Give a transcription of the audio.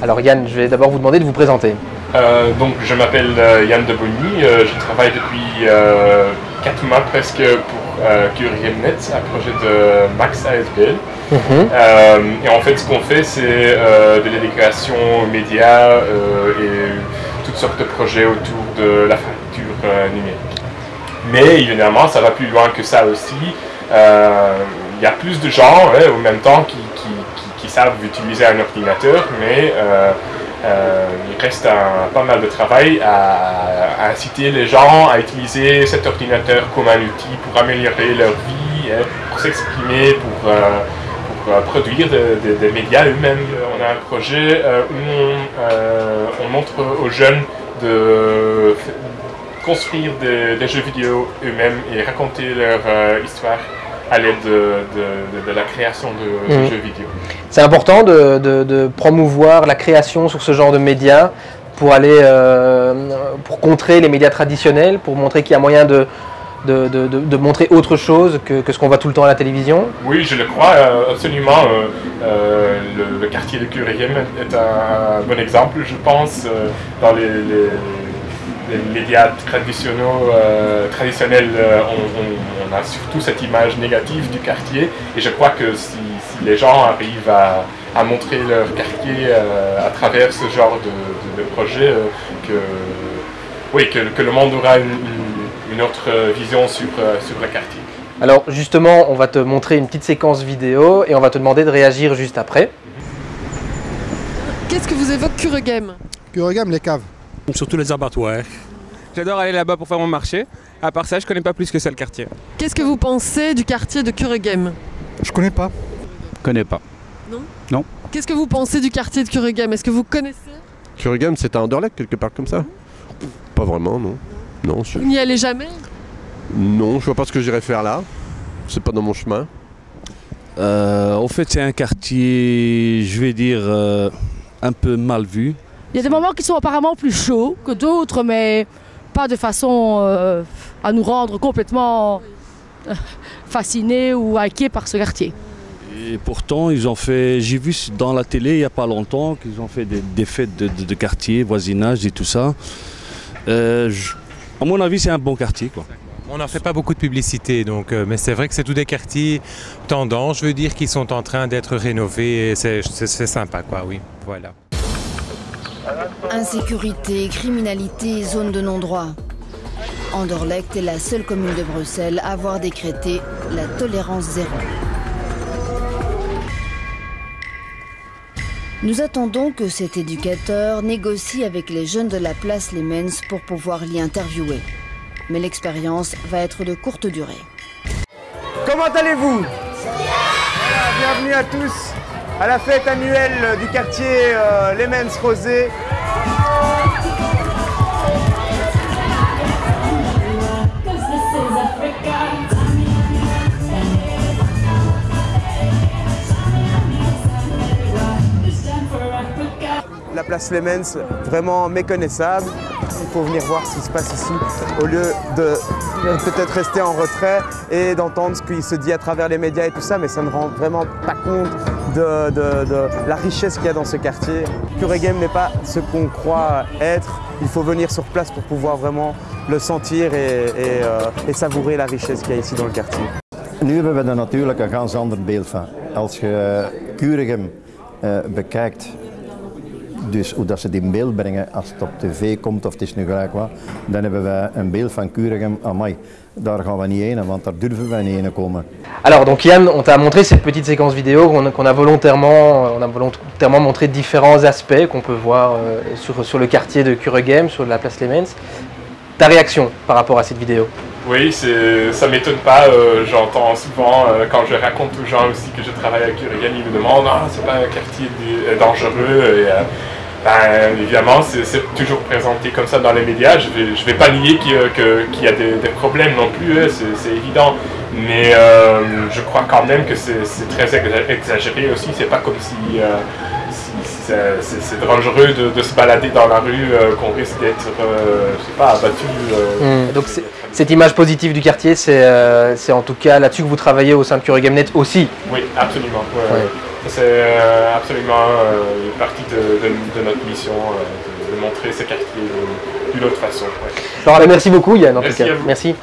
Alors Yann, je vais d'abord vous demander de vous présenter. Euh, donc je m'appelle euh, Yann de Bonny, euh, je travaille depuis 4 mois presque pour euh, Net, un projet de Max ASBL. et en fait ce qu'on fait c'est de l'éducation aux médias et toutes sortes de projets autour de la facture numérique. Mais évidemment ça va plus loin que ça aussi. Il y a plus de gens au même temps qui, qui, savent utiliser un ordinateur, mais euh, il reste pas mal de travail à, inciter les gens à utiliser cet ordinateur comme un outil pour améliorer leur vie, hein, pour s'exprimer, pour, euh, euh, produire des médias eux-mêmes. On a un projet où on, montre aux jeunes de construire des, jeux vidéo eux-mêmes et raconter leur histoire à l'aide de, la création de, mhm. jeux vidéo. C'est important de, promouvoir la création sur ce genre de médias pour aller euh, pour contrer les médias traditionnels, pour montrer qu'il y a moyen de, de, montrer autre chose que, ce qu'on voit tout le temps à la télévision Oui, je le crois, euh, absolument. Euh, le, quartier de Curéhem est un bon exemple, je pense, dans les les médias traditionnels, traditionnels euh, on, a surtout cette image négative du quartier. Et je crois que si, les gens arrivent à, montrer leur quartier euh, à travers ce genre de, projet, que, oui, que, le monde aura une, autre vision sur, sur le quartier. Alors justement, on va te montrer une petite séquence vidéo et on va te demander de réagir juste après. Qu'est-ce que vous évoque Curegame Curegame, les caves. Surtout les abattoirs. J'adore aller là-bas pour faire mon marché. À part ça, je connais pas plus que ça le quartier. Qu'est-ce que vous pensez du quartier de Cureghem Je connais pas. Je connais pas. Non? Non. Qu'est-ce que vous pensez du quartier de Cureghem Est-ce que vous connaissez? Cureghem, c'est un Anderlecht quelque part comme ça? Pas vraiment, non. Non. Vous n'y allez jamais? Non, je vois pas ce que j'irais faire là. C'est pas dans mon chemin. Euh, en fait, c'est un quartier, je vais dire, euh, un peu mal vu. Il y a des moments qui sont apparemment plus chauds que d'autres, mais pas de façon euh, à nous rendre complètement fascinés ou inquiets par ce quartier. Et pourtant, ils ont fait, j'ai vu dans la télé il n'y a pas longtemps qu'ils ont fait des, fêtes de, quartier, voisinage et tout ça. Euh, à mon avis, c'est un bon quartier. Quoi. On n'en fait pas beaucoup de publicité, donc, mais c'est vrai que c'est tous des quartiers tendance, je veux dire, qui sont en train d'être rénovés et c'est sympa, quoi, oui, voilà. Insécurité, criminalité, zone de non-droit. Anderlecht est la seule commune de Bruxelles à avoir décrété la tolérance zéro. Nous attendons que cet éducateur négocie avec les jeunes de la place Lemens pour pouvoir l'y interviewer. Mais l'expérience va être de courte durée. Comment allez-vous? Bienvenue à tous à la fête annuelle du quartier euh, Lemens Rosé. La place Lemens, vraiment méconnaissable. Il faut venir voir ce qui se passe ici au lieu de peut-être rester en retrait et d'entendre ce qui se dit à travers les médias et tout ça, mais ça ne rend vraiment pas compte de, la richesse qu'il y a dans ce quartier. Game n'est pas ce qu'on croit être. Il faut venir sur place pour pouvoir vraiment le sentir et, euh, savourer la richesse qu'il y a ici dans le quartier. Nu hebben we er natuurlijk een ganz ander beeld van. Als je Kuregem uh, bekijkt, dus hoe dat ze die in beeld brengen als het op tv komt of het is nu gelijk dan hebben een beeld van Kuregem, we. Alors donc Yann, on t'a montré cette petite séquence vidéo qu'on a volontairement, on a volontairement montré différents aspects qu'on peut voir euh, sur, le quartier de Cureghem, sur la place Lemens. Ta réaction par rapport à cette vidéo? Oui, ça m'étonne pas. Euh, j'entends souvent, euh, quand je raconte aux gens aussi que je travaille à Cureghem, ils me demandent ah, c'est pas un quartier dangereux. Et, ben, évidemment, c'est toujours présenté comme ça dans les médias. Je ne vais, je vais pas nier qu'il y a des, problèmes non plus, hein, c'est évident. Mais euh, je crois quand même que c'est très exagéré aussi. C'est pas comme si, euh, c'est dangereux de, se balader dans la rue, euh, qu'on risque d'être, je sais pas, abattu. Hmm. Donc cette image positive du quartier, c'est en tout cas là-dessus que vous travaillez au sein de Curie Net aussi Oui, absolument. C'est euh, absolument euh, une partie de, de- de notre mission, euh, de, montrer ces quartiers d'une- autre façon. ouais. Alors, merci beaucoup Yann en Merci tout cas. Merci.